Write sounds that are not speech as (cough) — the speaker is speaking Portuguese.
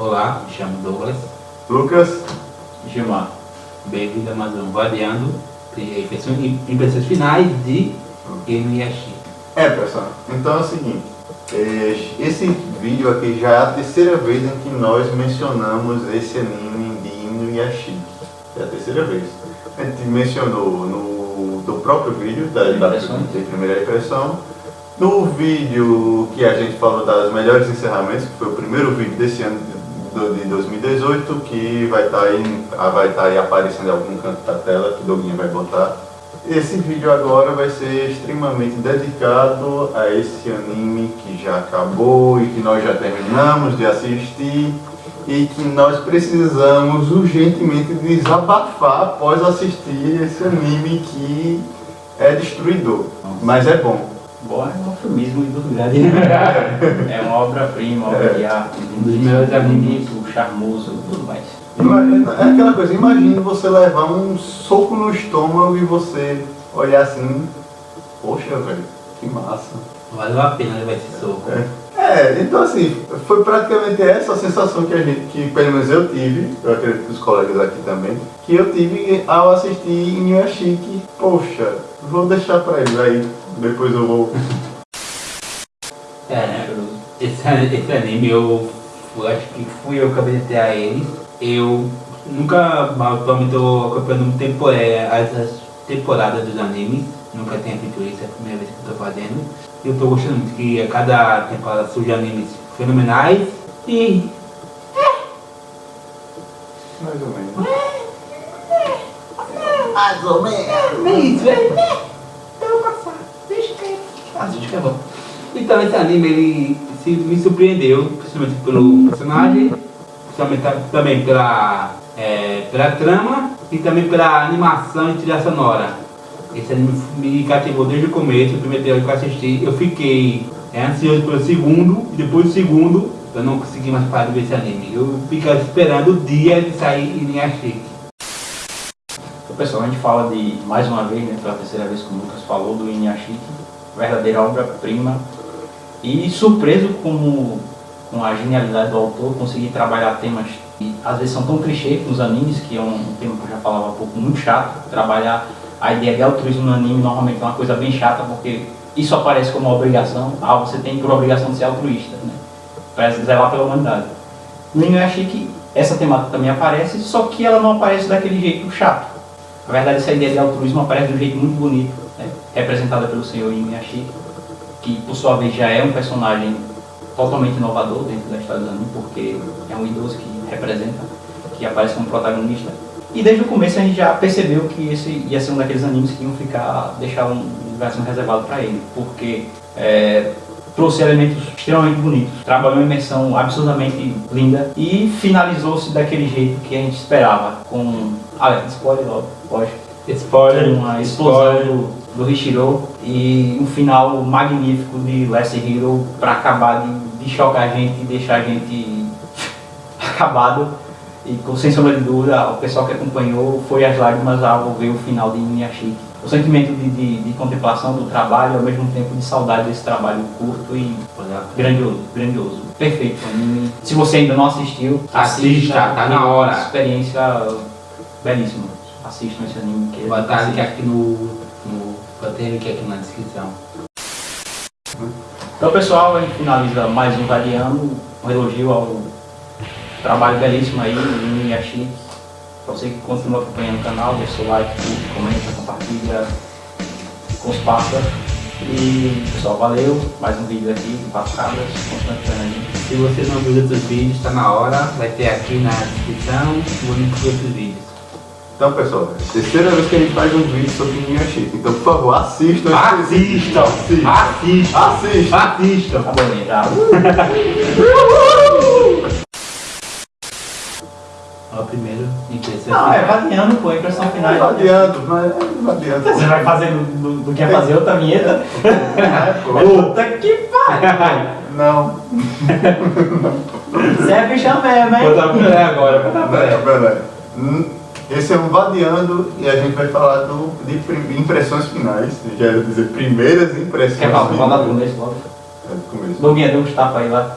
Olá, me chamo Douglas. Lucas. Gilmar. Bem-vindo a mais um Variando Impressões Finais de Inuyasha. É, pessoal, então é o seguinte. É, esse vídeo aqui já é a terceira vez em que nós mencionamos esse anime de Inuyasha. É a terceira vez. A gente mencionou no do próprio vídeo da, da, da primeira impressão, no vídeo que a gente falou das melhores encerramentos, que foi o primeiro vídeo desse ano de 2018, que vai estar tá aí, vai estar tá aí aparecendo em algum canto da tela, que o Doguinho vai botar. Esse vídeo agora vai ser extremamente dedicado a esse anime que já acabou e que nós já terminamos de assistir e que nós precisamos urgentemente desabafar após assistir esse anime que é destruidor, mas é bom. Bom é um eufemismo muito grande. é uma obra-prima, obra é. de arte, um dos melhores animes, charmoso e tudo mais. É aquela coisa, imagine você levar um soco no estômago e você olhar assim, poxa velho, que massa. Valeu a pena levar esse soco. É. É, então assim, foi praticamente essa a sensação que a gente, que pelo menos eu tive, eu acredito que os colegas aqui também, que eu tive ao assistir em Yashiki, poxa, vou deixar pra ele aí, depois eu vou. É, esse, esse anime eu, eu acho que fui eu que apresentei a eles. Eu nunca, atualmente eu acompanhando tempo, é, as, as temporadas dos animes, nunca tenho feito isso, é a primeira vez que eu tô fazendo. Eu tô gostando muito que a cada temporada surge animes fenomenais e... Mais ou menos. Mais ou menos. É isso, é. Então passar. Deixa que Assiste que é bom. Então esse anime ele se, me surpreendeu, principalmente pelo personagem, principalmente também pela, é, pela trama e também pela animação e trilha sonora. Esse anime me cativou desde o começo, o primeiro trailer que eu assisti, eu fiquei é, ansioso pelo segundo, e depois do segundo eu não consegui mais parar de ver esse anime. Eu ficava esperando o dia de sair em Inuyashiki. Então, pessoal, a gente fala de, mais uma vez, né, pela terceira vez que o Lucas falou, do Inuyashiki, verdadeira obra-prima. E surpreso como, com a genialidade do autor, conseguir trabalhar temas que às vezes são tão clichês nos animes, que é um tema que eu já falava há pouco, muito chato, trabalhar a ideia de altruísmo no anime normalmente é uma coisa bem chata, porque isso aparece como uma obrigação, ah, você tem por obrigação de ser altruísta, né? para zelar pela humanidade. No achei que essa temática também aparece, só que ela não aparece daquele jeito chato. Na verdade, essa ideia de altruísmo aparece de um jeito muito bonito, né? representada pelo senhor Inuyashiki, que por sua vez já é um personagem totalmente inovador dentro da história do anime, porque é um idoso que representa, que aparece como protagonista, e desde o começo a gente já percebeu que esse ia ser um daqueles animes que iam ficar, deixar um lugar reservado para ele, porque é, trouxe elementos extremamente bonitos, trabalhou uma imersão absurdamente linda e finalizou-se daquele jeito que a gente esperava, com... Ah, spoiler logo, lógico. Spoiler. Uma explosão do, do Hishiro e um final magnífico de Last Hero para acabar de, de chocar a gente e deixar a gente (laughs) acabado e com, sem sombra de dúvida, o pessoal que acompanhou foi as lágrimas ao ver o final de Inuyashiki. O sentimento de, de, de, contemplação do trabalho, ao mesmo tempo de saudade desse trabalho curto e grandioso, grandioso. Perfeito anime. Se você ainda não assistiu, assista, assista tá na hora. Experiência belíssima. Assistam esse anime. Que Vou botar link aqui no, Vou ter link aqui na descrição. Então pessoal, a gente finaliza mais um Variando, um elogio ao trabalho belíssimo aí no Inuyashiki. Pra você que continua acompanhando o canal, deixa seu like, comenta, compartilha com os papas. E pessoal, valeu. Mais um vídeo aqui Cabras, constante aí. Se você não viu outros vídeos, está na hora, vai ter aqui na descrição o link para outros vídeos. Então pessoal, é terceira vez que a gente faz um vídeo sobre Inuyashiki, então por favor assistam. Assistam! Assistam! Assistam! Assistam! Assistam! Tá bom, já. Ó, primeiro impressão. Não, é variando, pô, impressão final. É variando, mas é variando. Você vai fazer do, do, do que é fazer outra vinheta? É, pô. Puta que pariu! Não. Você é bichão mesmo, hein? Botar Pelé agora, botar Pelé. Pelé. Esse é um Vadiando e a gente vai falar do, de impressões finais. Já ia dizer primeiras impressões. Quer falar do nesse logo? É do começo. Doguinha, deu uns tapas aí lá.